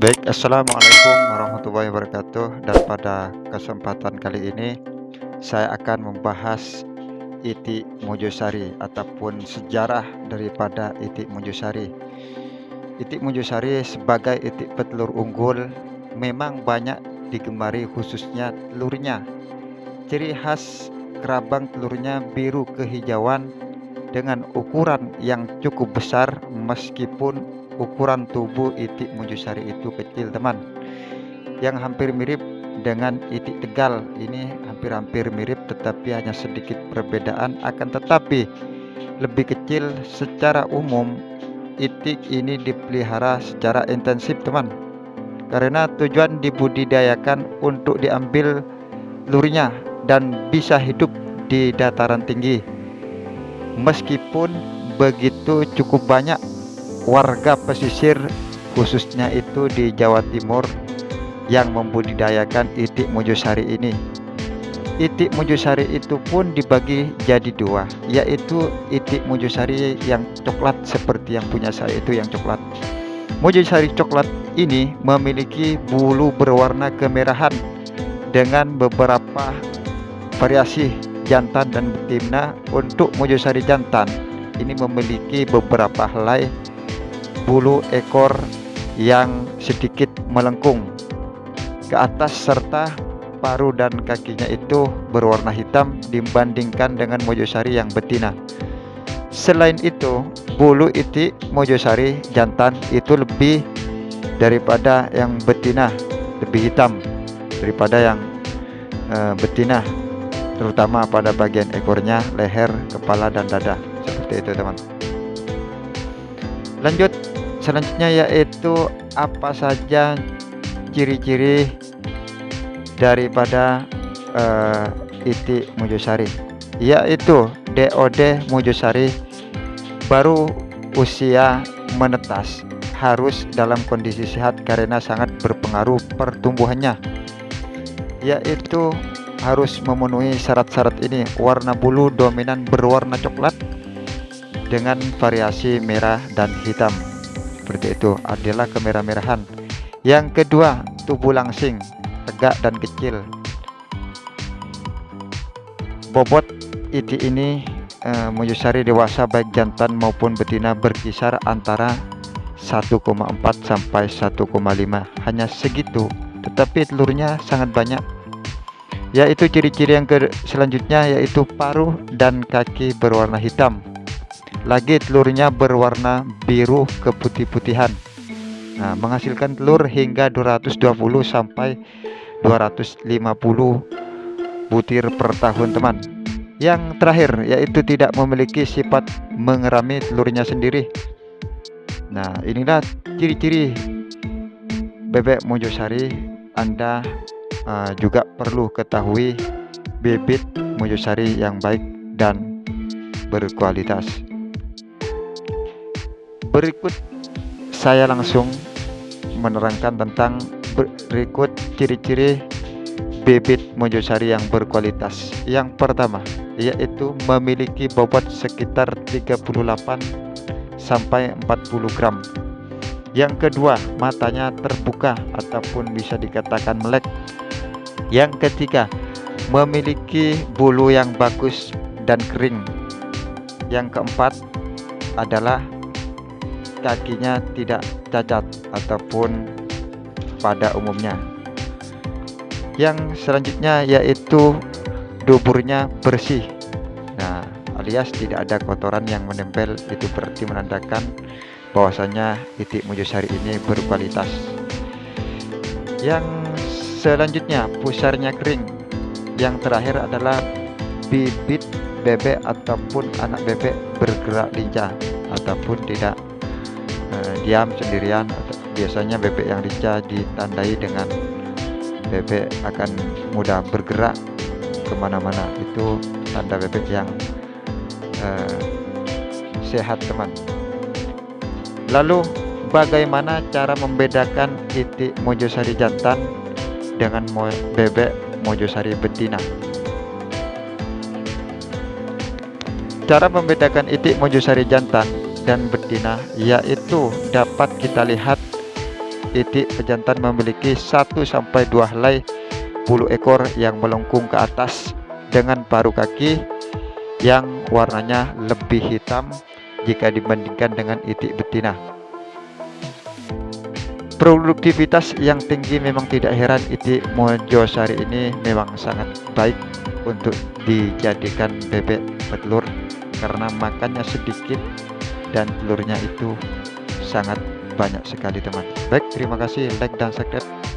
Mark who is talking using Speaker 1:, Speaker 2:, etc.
Speaker 1: Baik, Assalamualaikum warahmatullahi wabarakatuh. Dan pada kesempatan kali ini Saya akan membahas Itik Mojosari Ataupun sejarah daripada Itik Mojosari Itik Mojosari sebagai itik petelur unggul Memang banyak digemari khususnya telurnya. Ciri khas kerabang telurnya biru kehijauan Dengan ukuran yang cukup besar Meskipun ukuran tubuh itik mujusari itu kecil teman. Yang hampir mirip dengan itik tegal ini hampir-hampir mirip tetapi hanya sedikit perbedaan. Akan tetapi lebih kecil secara umum itik ini dipelihara secara intensif teman. Karena tujuan dibudidayakan untuk diambil lurinya dan bisa hidup di dataran tinggi. Meskipun begitu cukup banyak warga pesisir khususnya itu di Jawa Timur yang membudidayakan itik mojosari ini. Itik mojosari itu pun dibagi jadi dua yaitu itik mojosari yang coklat seperti yang punya saya itu yang coklat. Mojosari coklat ini memiliki bulu berwarna kemerahan dengan beberapa variasi jantan dan betina. Untuk mojosari jantan ini memiliki beberapa helai bulu ekor yang sedikit melengkung ke atas serta paru dan kakinya itu berwarna hitam dibandingkan dengan mojosari yang betina. Selain itu bulu itik mojosari jantan itu lebih daripada yang betina lebih hitam daripada yang uh, betina terutama pada bagian ekornya leher kepala dan dada. Seperti itu teman. Lanjut selanjutnya yaitu apa saja ciri-ciri daripada uh, itik mujosari yaitu DOD mujosari baru usia menetas harus dalam kondisi sehat karena sangat berpengaruh pertumbuhannya. Yaitu harus memenuhi syarat-syarat ini warna bulu dominan berwarna coklat dengan variasi merah dan hitam seperti itu. Adalah kemerah-merahan. Yang kedua tubuh langsing. Tegak dan kecil. Bobot itik ini e, menyusari dewasa baik jantan maupun betina berkisar antara 1,4 sampai 1,5 hanya segitu tetapi telurnya sangat banyak. Yaitu ciri-ciri yang selanjutnya yaitu paruh dan kaki berwarna hitam lagi telurnya berwarna biru keputih-putihan. Nah, menghasilkan telur hingga 220 sampai 250 butir per tahun teman. Yang terakhir yaitu tidak memiliki sifat mengerami telurnya sendiri. Nah inilah ciri-ciri bebek mojosari. Anda uh, juga perlu ketahui bibit mojosari yang baik dan berkualitas berikut saya langsung menerangkan tentang berikut ciri-ciri bibit mojosari yang berkualitas. Yang pertama yaitu memiliki bobot sekitar 38 sampai 40 gram. Yang kedua matanya terbuka ataupun bisa dikatakan melek. Yang ketiga memiliki bulu yang bagus dan kering. Yang keempat adalah kakinya tidak cacat ataupun pada umumnya. Yang selanjutnya yaitu duburnya bersih. Nah alias tidak ada kotoran yang menempel itu berarti menandakan bahwasanya itik mujosari ini berkualitas. Yang selanjutnya pusarnya kering. Yang terakhir adalah bibit bebek ataupun anak bebek bergerak lincah ataupun tidak uh, diam sendirian. Biasanya bebek yang lincah ditandai dengan bebek akan mudah bergerak ke mana-mana. Itu tanda bebek yang uh, sehat teman. Lalu bagaimana cara membedakan itik mojosari jantan dengan mo bebek mojosari betina? Cara membedakan itik mojosari jantan dan betina yaitu dapat kita lihat itik pejantan memiliki 1-2 helai bulu ekor yang melengkung ke atas dengan paruh kaki yang warnanya lebih hitam jika dibandingkan dengan itik betina. Produktivitas yang tinggi memang tidak heran itik Mojosari ini memang sangat baik untuk dijadikan bebek petelur karena makannya sedikit dan telurnya itu sangat banyak sekali teman. Baik, terima kasih like dan subscribe.